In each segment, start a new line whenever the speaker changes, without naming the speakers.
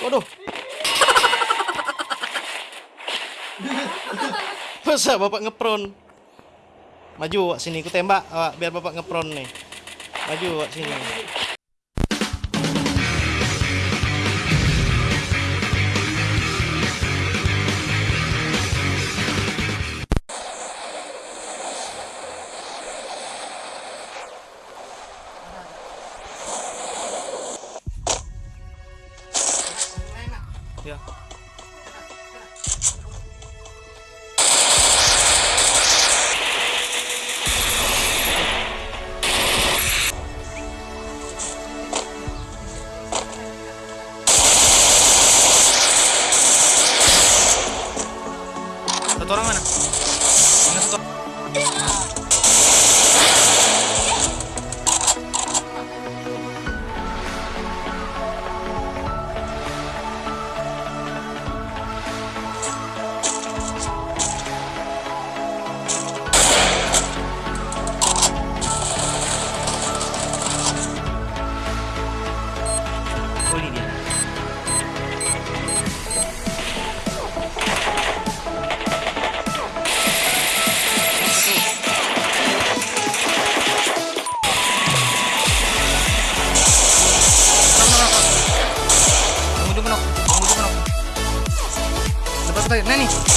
Waduh. Masa bapak ngepron? Maju wak sini, ku tembak awak biar bapak ngepron nih. Maju wak sini. Satu orang ah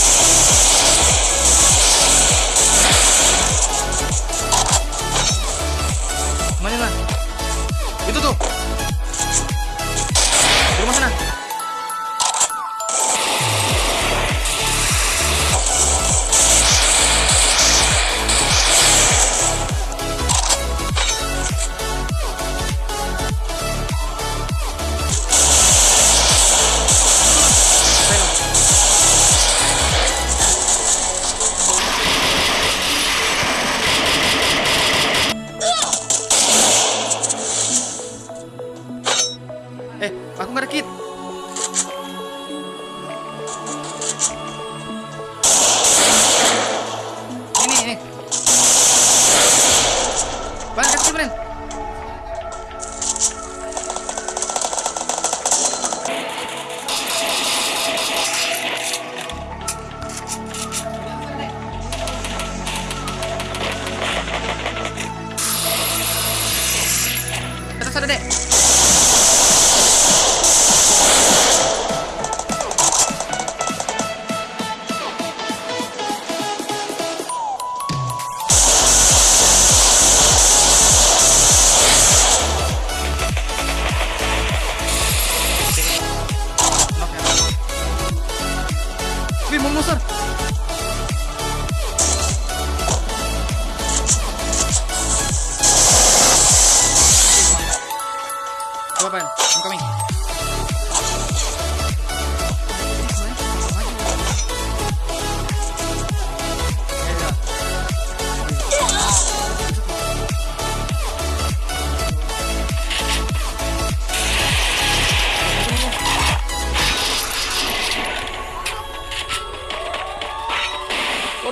aku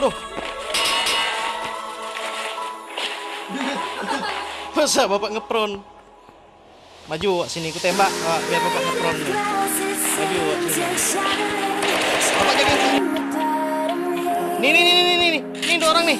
Waduh. Masa bapak ngepron? Maju wak sini, ku tembak awak biar bapak ngepron nih. Maju wak sini. Bapak jaga. Nih nih nih nih nih nih. Nih dua orang nih.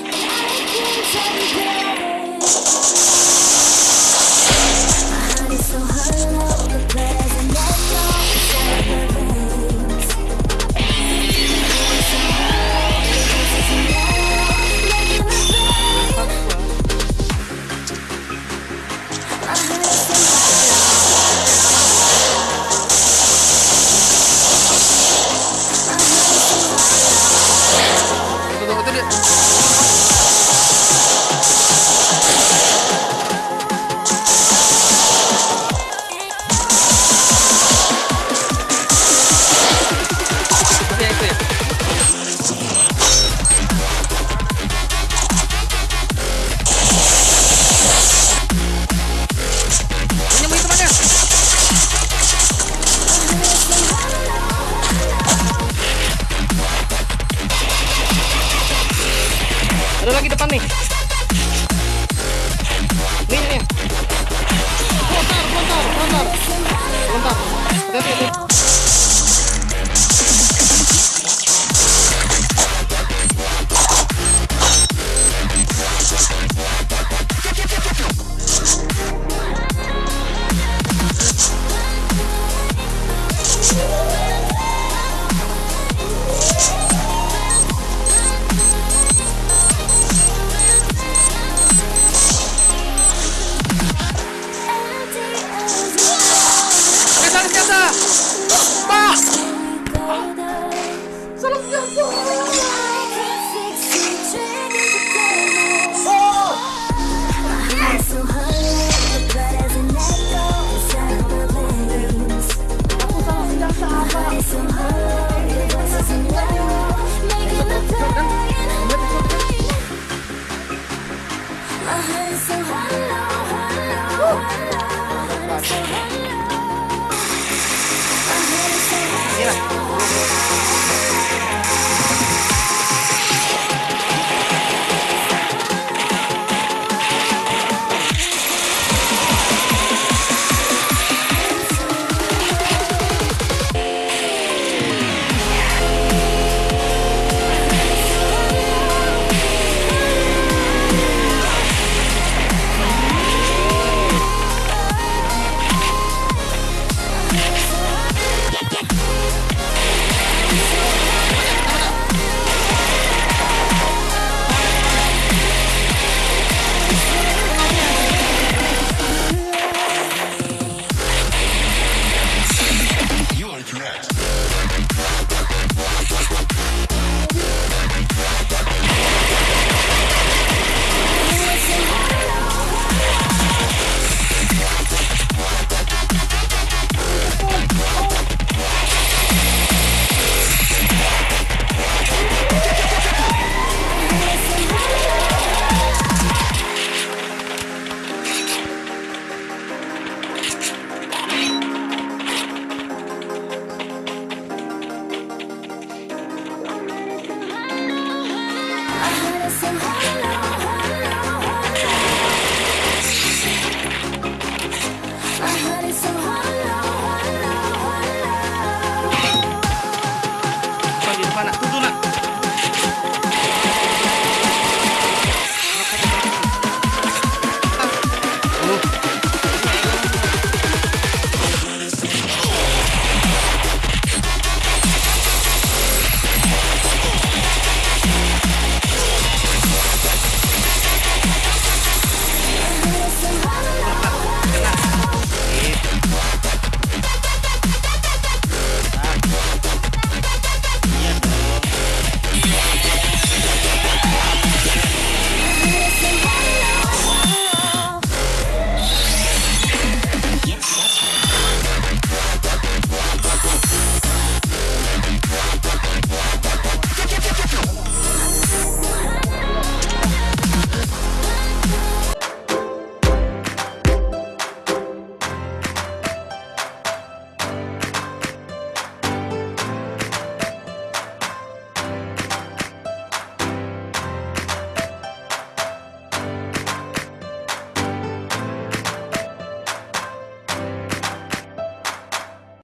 Yeah.